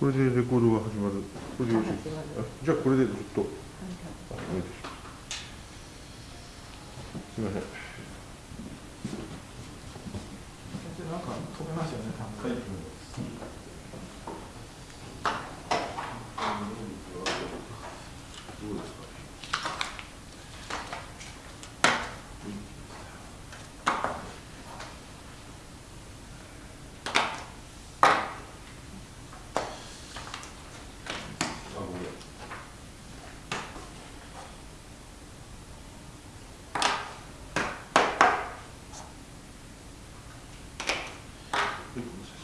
これでレコードが始まる。これでよろしいですか。あじゃあこれでずっと。あいすすみません。なんか飛べますよね、単はい価。どうですか。あ、ごめん。はい、ごめんなさい。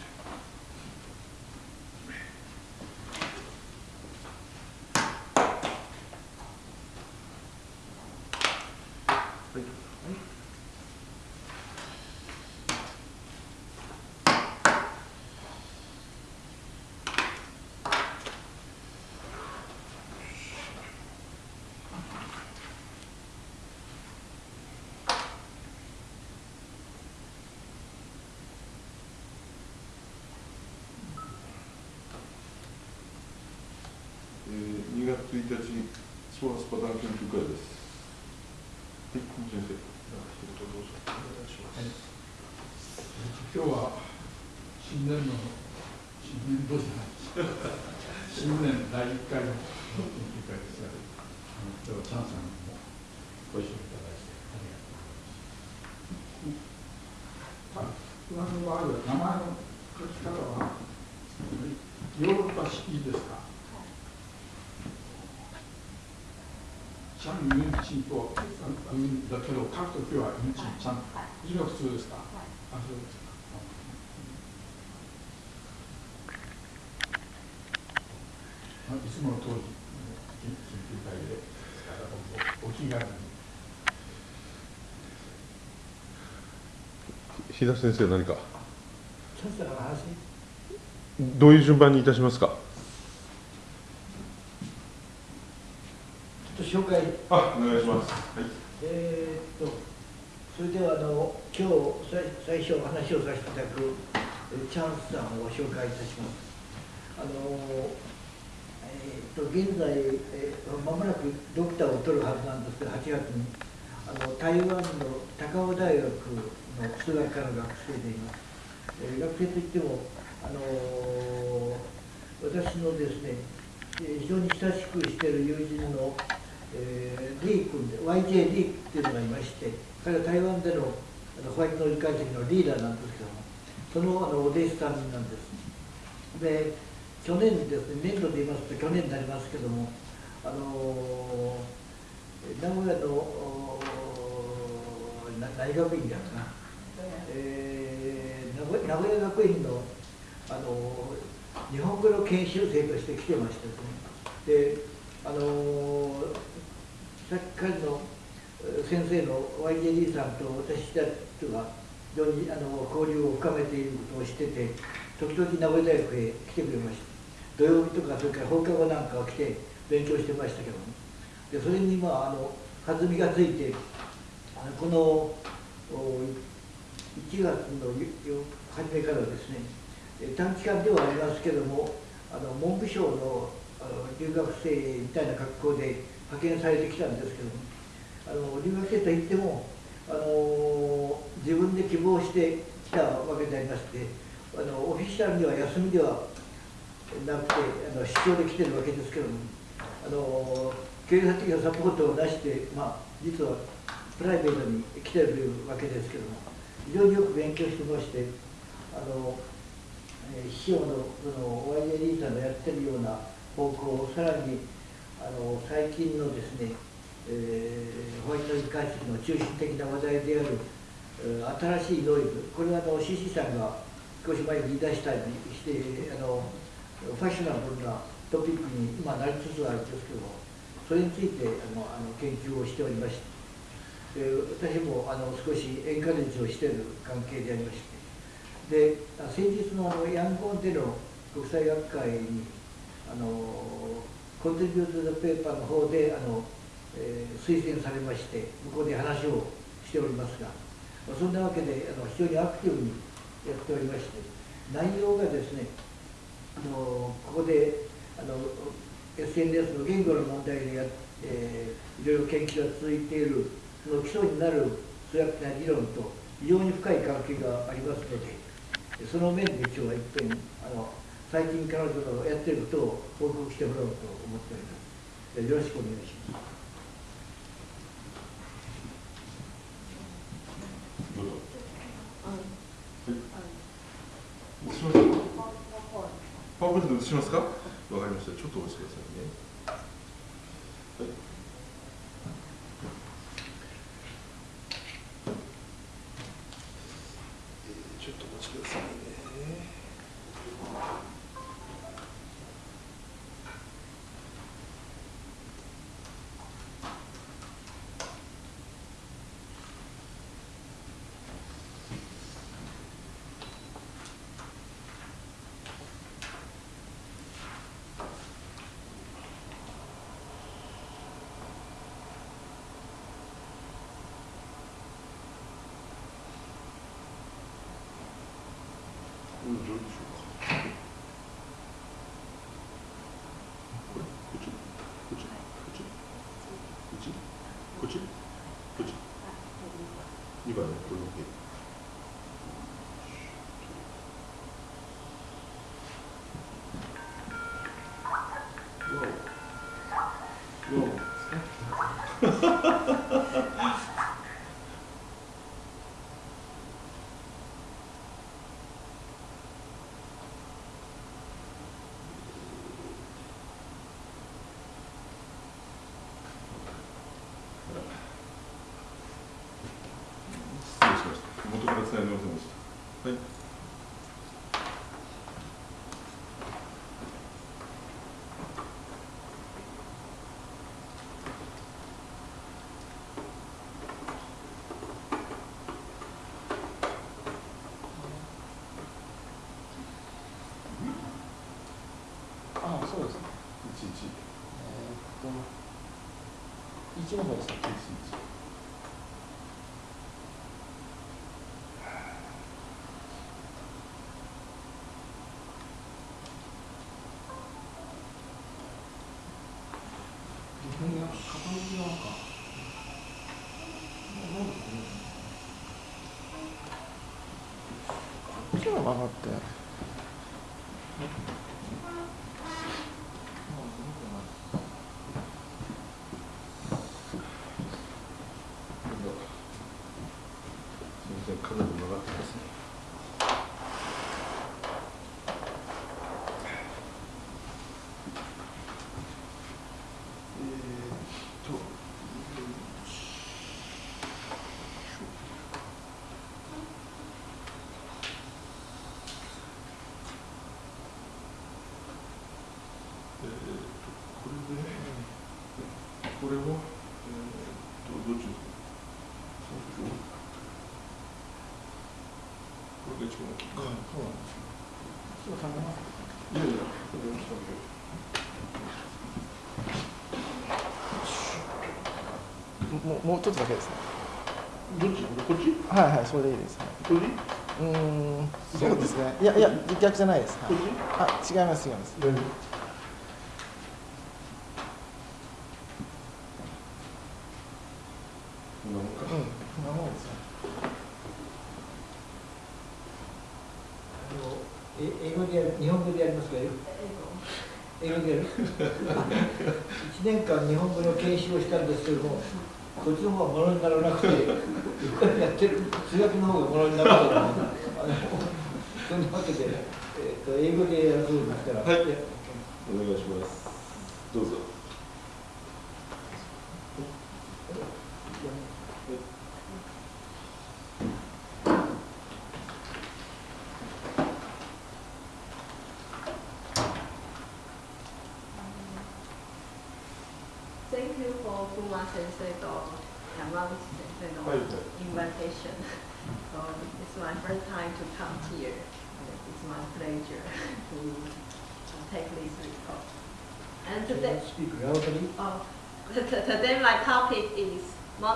はい。えー、2月1日、ソーラスパターン研究会です。はい、先生。一言どうぞ。お願いします。今日は新年の新年度じゃない新年第1回の研究会ですが、今日はチャンさんにもご一緒いただいてありがとうございます。た噂のある名前の書き方はヨーロッパ式ですかちゃんにチンとだけど書くときはインチンちゃんこれが普通ですか？あそうですかまあいつもの通り研究会でおお気軽に日田先生、何か。どういう順番にいたしますか？ちょっと紹介あ、お願いします。はい。えーっとそれではあの今日最初お話をさせていただくチャンスさんを紹介いたしますあのえーっと現在、えー、間もなくドクターを取るはずなんですけど8月にあの台湾の高尾大学の数学科の学生でいます、えー学生といってもあの私のですねえー非常に親しくしている友人の、えーリー君で YJ リーっていうのがいまして彼は台湾でのあのホワイトノイズ解析のリーダーなんですけどもそのあのお弟子さんなんです。で去年ですね年度で言いますと去年になりますけどもあのー名古屋のおーな何学院だかな、えー名古屋学院のあの日本語の研修生として来てましてですね。であのさっき彼の先生の YJD さんと私たちが非常にあの交流を深めていることを知ってて時々名古屋大学へ来てくれました。土曜日とかそれから放課後なんかは来て勉強してましたけども。でそれにまああの弾みがついてあのこの1月の初めからですね短期間ではありますけどもあの文部省の留学生みたいな格好で派遣されてきたんですけどあの留学生といってもあの自分で希望してきたわけでありましてあのオフィシャルには休みではなくてあの出張で来てるわけですけどもあの経済的なサポートを出して、まあ、実はプライベートに来てるわけですけども非常によく勉強してましてあの、えー師匠のその YJD さんのやってるような方向をさらにあの最近のですね、えーホワイトノイズ解析の中心的な話題である、えー新しいノイズこれはあの CC さんが少し前に言い出したりしてあのファッショナブルなトピックに今なりつつあるんですけどもそれについてあのあの研究をしておりましてで私もあの少しエンカレッジをしている関係でありましてで先日のあのヤンゴンでの国際学会にあのコントリビュート・ザ・ペーパーの方であの、えー推薦されまして向こうで話をしておりますが、そんなわけであの非常にアクティブにやっておりまして内容がですねあのこここであの SNS の言語の問題でや、えー、いろいろ研究が続いているその基礎になる数学的な理論と非常に深い関係がありますのでその面で今日は一遍あの最近彼女のやっていることを報告してもらおうと思っておりますよろしくお願いします。パワーポイントで映しますか？わかりました。ちょっとお待ちくださいね。はい 그치? 그치? 아, 네, 이봐요, 돌 111。えー、っと、1の方でしたっけもうもうちょっとだけですね。どっち？こっち？はいはい、それでいいです。はいこっち？うーん、そうですね。いやいや、逆じゃないです。はいこっちあ、違います違います。大丈夫こんなもんか。うん、こんなもんですよ。あのえ英語でやる日本語でやりますか？英語？でやる？1年間日本語の研修をしたんですけどもこっちの方はものにならなくてこれやってる。数学の方がものになると思うそんなわけで、えー、と英語でやるそうですから。はい。お願いします。どうぞ。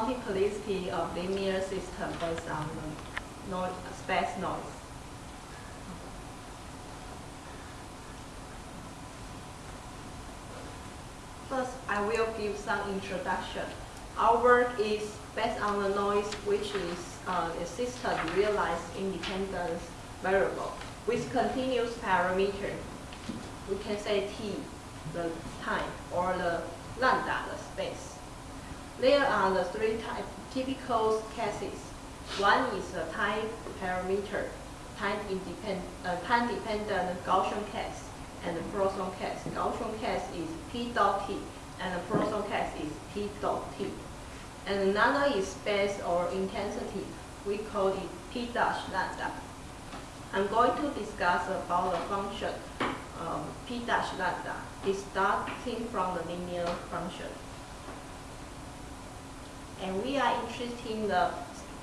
Multiplicity of linear system based on noise, space noise. First, I will give some introduction. Our work is based on the noise, which is uh, a system realized independent variable with continuous parameter. We can say t, the time, or the lambda, the space. There are the three type, typical cases. One is a time parameter, time independent, uh, time dependent Gaussian case, and the Poisson case. Gaussian case is p dot t, and the Poisson case is p dot t. And another is space or intensity. We call it p dash lambda. I'm going to discuss about the function um, p dash lambda. It starting from the linear function. And we are interested in the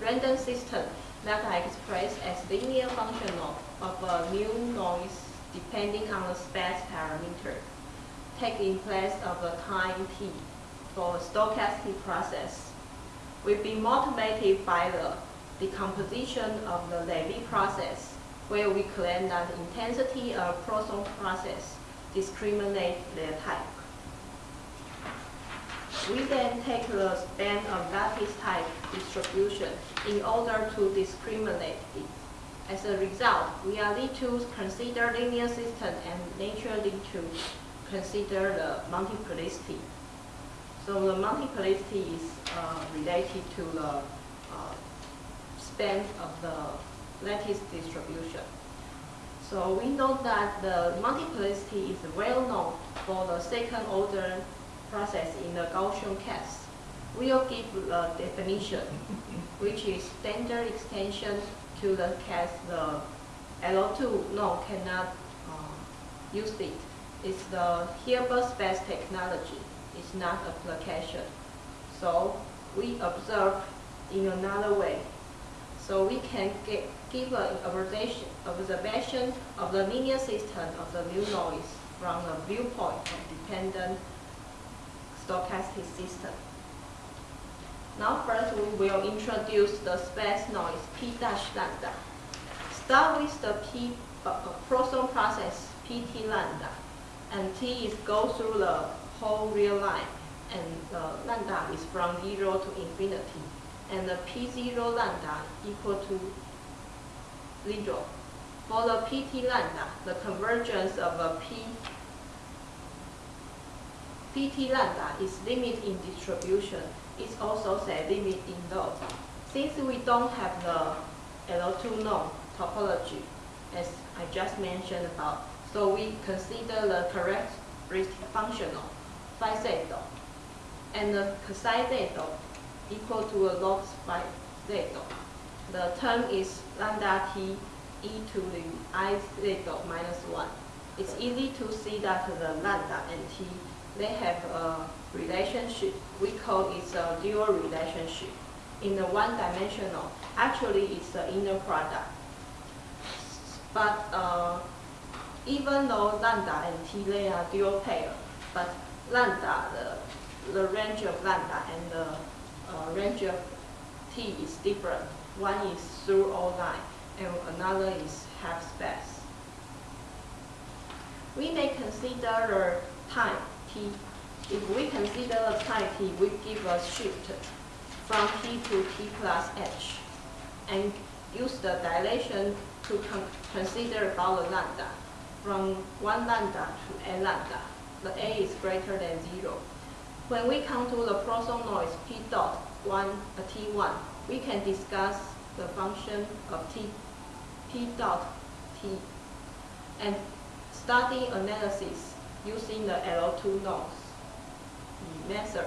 random system that are expressed as linear function of, a new uh, noise depending on the space parameter taking place of the time t for a stochastic process. We've been motivated by the decomposition of the Levy process, where we claim that the intensity of Poisson process discriminate their type. We then take the span of lattice type distribution in order to discriminate it. As a result, we are need to consider linear system and naturally to consider the multiplicity. So the multiplicity is uh, related to the uh, span of the lattice distribution. So we know that the multiplicity is well known for the second order process in the Gaussian case. We'll give the definition, which is standard extension to the case the LO2 no cannot uh, use it. It's the Hilbert space technology. It's not application. So we observe in another way. So we can get, give an observation, observation of the linear system of the new noise from the viewpoint of dependent stochastic system. Now first we will introduce the space noise P dash lambda. Start with the P uh, Poisson process Pt lambda, and T is go through the whole real line, and the lambda is from zero to infinity, and the P0 lambda equal to zero. For the Pt lambda, the convergence of a P Pt lambda is limit in distribution. It's also say limit in load. Since we don't have the L2 norm topology, as I just mentioned about, so we consider the characteristic functional phi zeta and the cosine zeta equal to a log phi zeta. The term is lambda t e to the i zeta minus 1. It's easy to see that the lambda and t they have a relationship. We call it a dual relationship. In the one dimensional, actually it's the inner product. But uh, even though lambda and t they are dual pair, but lambda, the, the range of lambda and the uh, range of t is different. One is through all line and another is half space. We may consider the time If we consider the time t, we give a shift from t to t plus h and use the dilation to con consider about the lambda from 1 lambda to a lambda. The a is greater than 0. When we come to the Poisson noise p dot 1, uh, t1, we can discuss the function of t, p dot t and study analysis using the L2 noise method.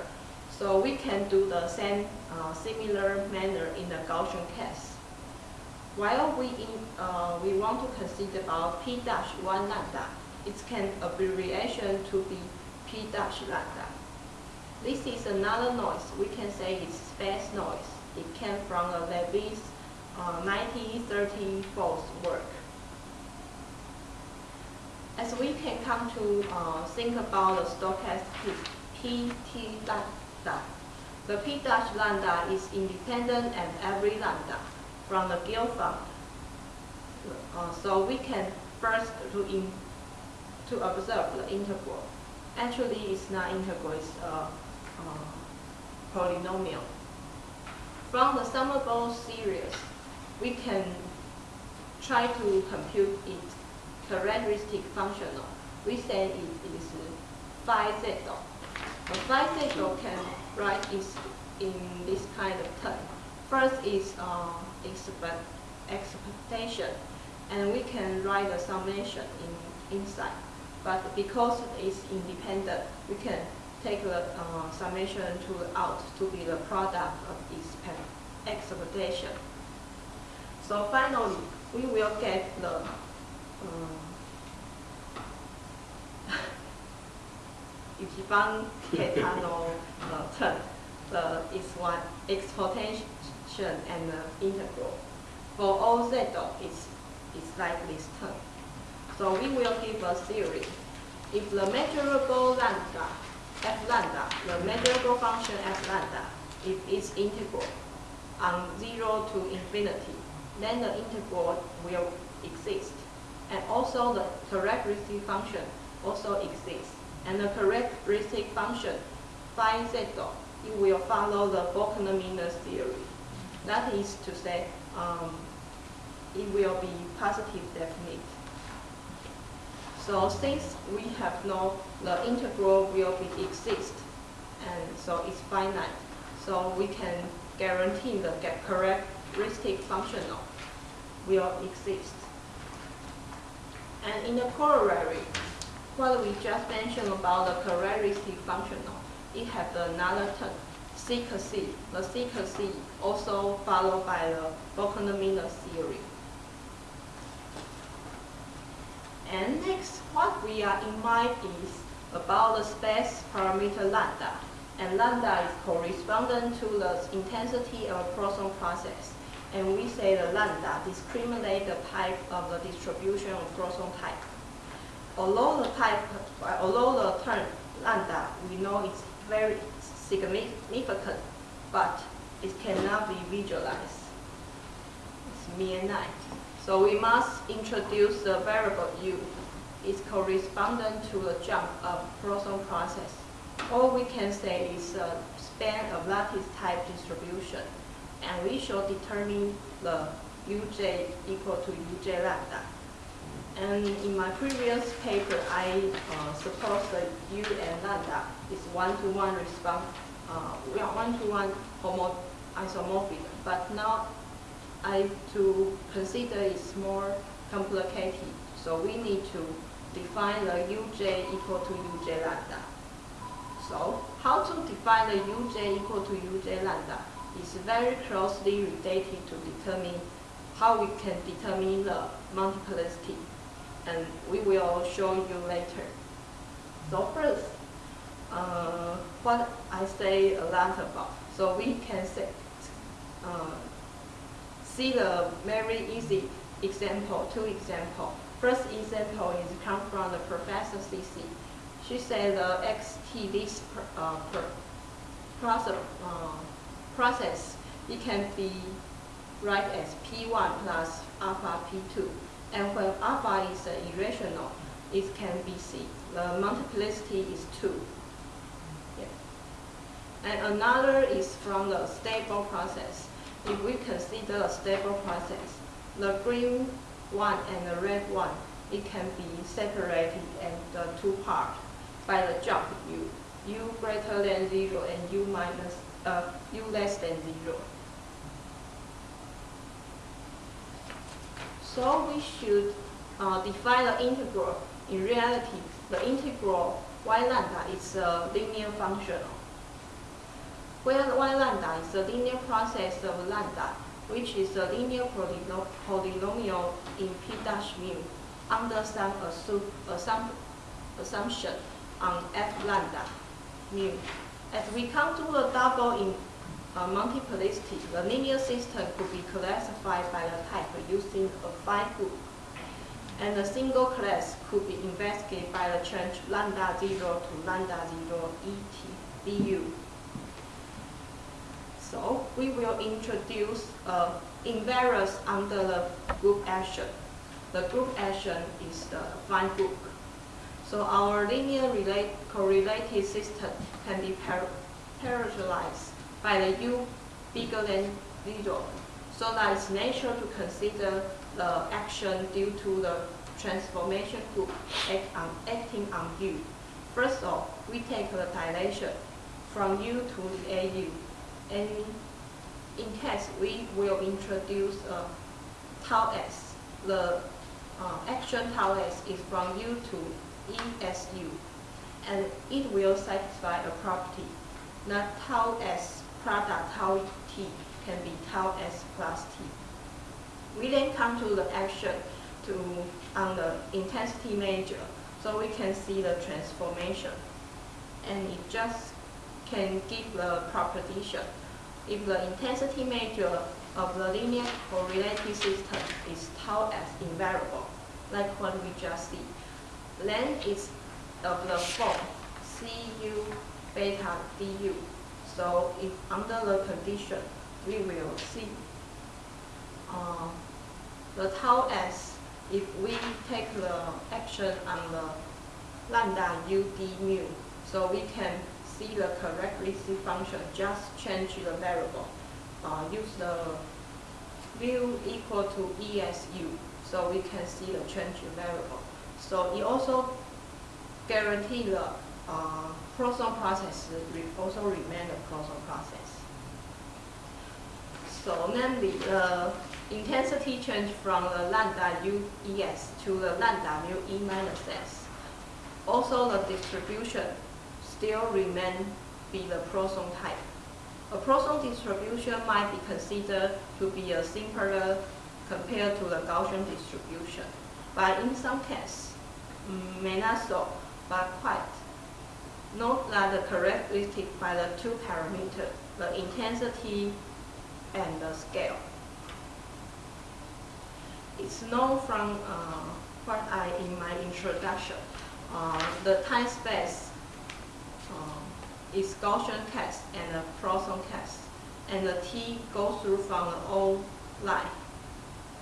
So we can do the same uh, similar manner in the Gaussian case. While we, in, uh, we want to consider about P dash 1 lambda, it can abbreviation to be P dash lambda. This is another noise. We can say it's space noise. It came from the Levy's uh, 1934 work. As we can come to uh, think about the stochastic Pt lambda, the P dash lambda is independent at every lambda from the Guilford. Uh, so we can first to, in, to observe the integral. Actually, it's not integral, it's a uh, polynomial. From the summable series, we can try to compute its characteristic functional. We say it is. The phi z can write is in this kind of term. First is uh, expect, expectation, and we can write the summation in inside. But because it's independent, we can take the uh, summation tool out to be the product of expect, expectation. So finally, we will get the if Ichiban Ketano uh, term uh, its one exponential and uh, integral. For all z it's, it's like this term. So we will give a theory. If the measurable lambda, f lambda, the measurable function f lambda, if it's integral on 0 to infinity, then the integral will exist. And also the characteristic function also exists. And the characteristic function phi z it will follow the Bochner-Minlos theory. That is to say, um, it will be positive definite. So since we have no, the integral will be exist, and so it's finite. So we can guarantee the characteristic functional will exist. And in the corollary, what we just mentioned about the characteristic functional, it has another term, C. The C also followed by the Bochner-Minlos theory. And next, what we are in mind is about the space parameter lambda. And lambda is correspondent to the intensity of a Poisson process. And we say the lambda discriminate the type of the distribution of Poisson type. Although the type, although the term lambda, we know it's very significant, but it cannot be visualized. It's mere night. So we must introduce the variable u. It's correspondent to the jump of Poisson process. All we can say is a span of lattice type distribution. And we shall determine the uj equal to uj lambda. And in my previous paper, I uh, suppose that u and lambda is one-to-one response, uh, one-to-one homo isomorphic, but now I to consider it's more complicated. So we need to define the uj equal to uj lambda. So how to define the uj equal to uj lambda is very closely related to determine how we can determine the multiplicity. And we will show you later. So first, uh, what I say a lot about. So we can say, uh, see the very easy example, two example. First example is come from the Professor Si Si. She said the XT this uh, uh, process, it can be write as P1 plus alpha P2. And when alpha is uh, irrational, it can be C. The multiplicity is 2. Yeah. And another is from the stable process. If we consider a stable process, the green one and the red one, it can be separated into two parts by the jump u. u greater than 0 and u minus uh, u less than 0. So we should uh, define the integral. In reality, the integral y lambda is a linear function. Where y lambda is a linear process of lambda, which is a linear polynomial in p dash mu under some assum assumption on f lambda mu. As we come to the double in uh, multiplicity, the linear system could be classified by the type using a phi group. And the single class could be investigated by the change lambda 0 to lambda 0 et du. So we will introduce uh, invariance under the group action. The group action is the affine group. So our linear relate, correlated system can be par parameterized by the u bigger than zero. So that it's natural to consider the action due to the transformation group act on, acting on u. First off, we take the dilation from u to the au. And in case we will introduce a tau s, the uh, action tau s is from u to esu. And it will satisfy a property not tau s product tau t can be tau s plus t. We then come to the action to on the intensity measure, so we can see the transformation. And it just can give the proposition. If the intensity measure of the linear correlated system is tau s invariable, like what we just see, then it's of the form cu beta du. So if under the condition, we will see uh, the tau s, if we take the action on the lambda u d mu, so we can see the characteristic function, just change the variable. Uh, use the mu equal to ESU, so we can see the change variable. So it also guarantee the uh, process also remain a Poisson process. So namely, the intensity change from the lambda u es to the lambda mu e minus s. Also, the distribution still remain be the Poisson type. A Poisson distribution might be considered to be a simpler compared to the Gaussian distribution, but in some cases, may not so, but quite. Note that the characteristic by the two parameters, the intensity and the scale. It's known from uh, what I in my introduction. Uh, the time space uh, is Gaussian case and a Poisson test, and the t goes through from the old line,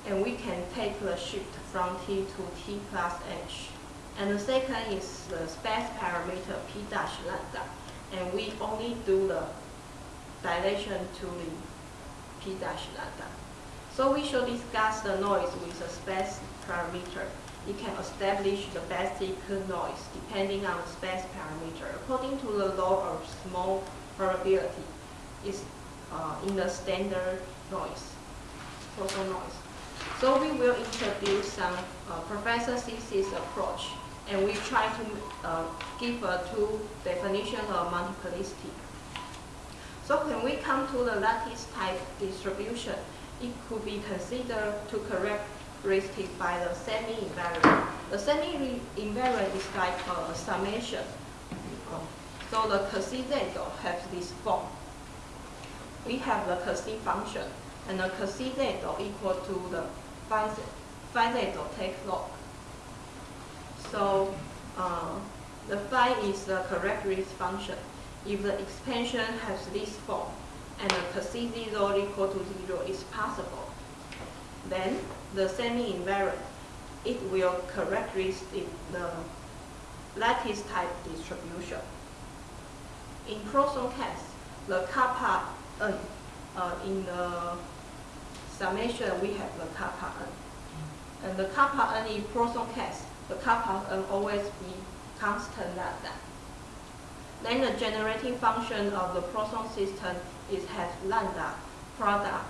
and we can take the shift from t to t plus h. And the second is the space parameter p dash lambda, and we only do the dilation to the p dash lambda. So we should discuss the noise with the space parameter. It can establish the basic noise depending on the space parameter according to the law of small probability. It's uh, in the standard noise, total noise. So we will introduce some uh, Professor Si Si's approach and we try to uh, give a two definition of multiplicity. So when we come to the lattice type distribution, it could be considered to characteristic by the semi-invariant. The semi-invariant is like a summation. So the Cauchy-Zeidel has this form. We have the Cauchy function, and the Cauchy-Zeidel equal to the phi Zeidel take log. So uh, the phi is the characteristic function. If the expansion has this form and the Cauchy 0 equal to 0 is possible, then the semi-invariant, it will characteristic the lattice type distribution. In Poisson case, the kappa n, uh, in the summation we have the kappa n. And the kappa n in Poisson case the kappa n always be constant lambda. Then the generating function of the Poisson system is has lambda product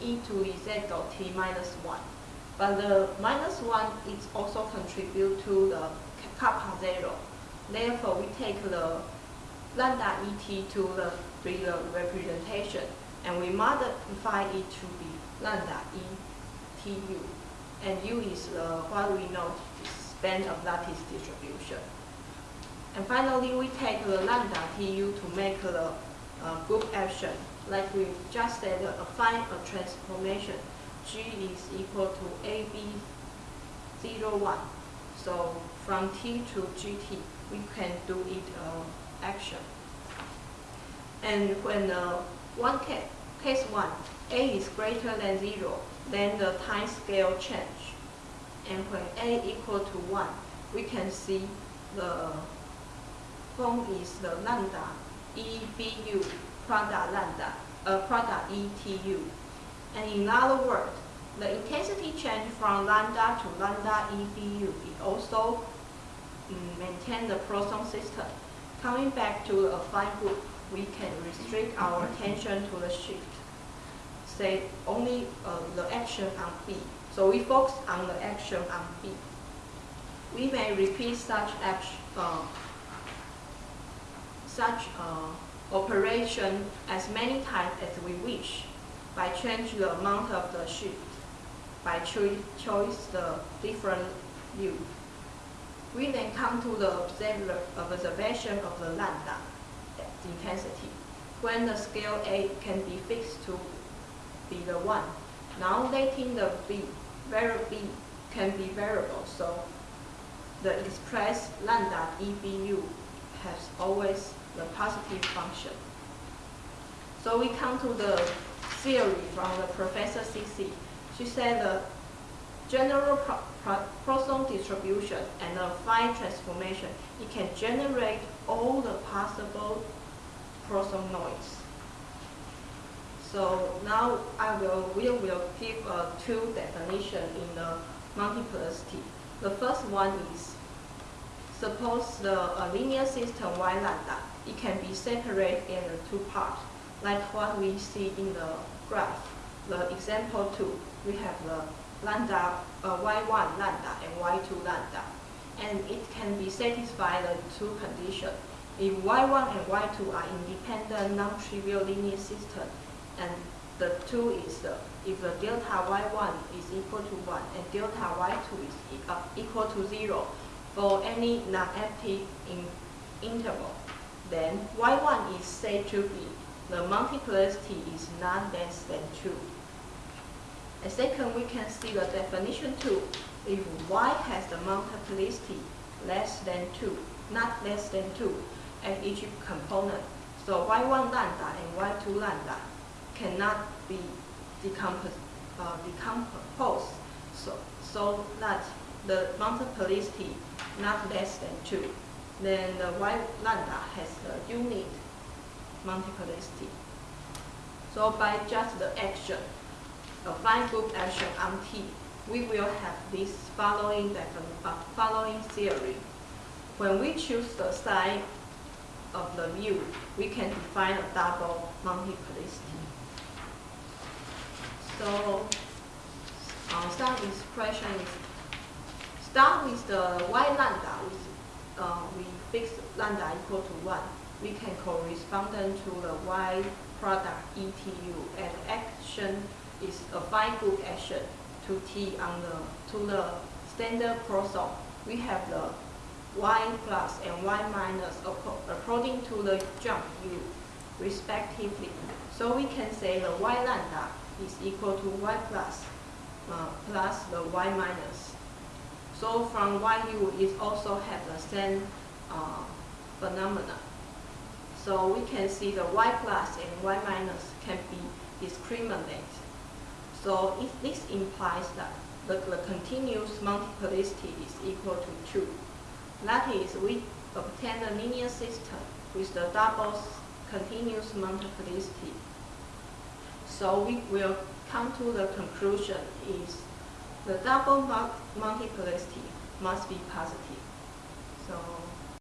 e to the z dot t minus 1. But the minus 1 is also contribute to the kappa 0. Therefore, we take the lambda et to the, the representation and we modify it to be lambda e tu. And u is uh, what we know band of lattice distribution. And finally, we take the lambda tu to make the uh, group action. Like we just said, uh, find a transformation. G is equal to AB01. So from T to GT, we can do it uh, action. And when uh, one case, case one, A is greater than zero, then the time scale change and when a equal to 1, we can see the form is the lambda EBU product lambda, uh, product ETU. And in other words, the intensity change from lambda to lambda EBU it also mm, maintain the Poisson system. Coming back to affine group, we can restrict our attention to the shift. Say only uh, the action on B. So we focus on the action on B. We may repeat such action, uh, such uh, operation as many times as we wish by change the amount of the shift, by choi- choice the different view. We then come to the observation of the lambda intensity, when the scale A can be fixed to be the 1. Now letting the B, variable B can be variable, so the express lambda EBU has always the positive function. So we come to the theory from the Professor Si Si. She said the general pro pro Poisson distribution and the phi transformation, it can generate all the possible Poisson noise. So now I will, we will give uh, two definition in the multiplicity. The first one is, suppose the uh, linear system y lambda, it can be separated into two parts, like what we see in the graph. The example two, we have the lambda, uh, y1 lambda and y2 lambda. And it can be satisfied the two conditions. If y1 and y2 are independent non-trivial linear system, and the two is the, if the delta y1 is equal to 1 and delta y2 is uh, equal to 0 for any non-empty in interval, then y1 is said to be the multiplicity is not less than 2. And second, we can see the definition 2. If y has the multiplicity less than 2, not less than 2, at each component, so y1 lambda and y2 lambda cannot be decompos uh, decomposed so, so that the multiplicity not less than 2. Then the y lambda has the unit multiplicity. So by just the action, affine group action on T, we will have this following following theory. When we choose the side of the view, we can define a double multiplicity. So, uh, some expression is start with the y lambda, with, uh, we fix lambda equal to 1. We can correspond to the y product ETU and action is affine group action to T on the, to the standard Poisson. We have the y plus and y minus according to the jump u respectively. So we can say the y lambda is equal to y plus uh, plus the y minus. So from yu it also have the same uh, phenomena. So we can see the y plus and y minus can be discriminate. So it, this implies that the, the continuous multiplicity is equal to 2. That is, we obtain a linear system with the double continuous multiplicity. So we will come to the conclusion is the double multiplicity must be positive. So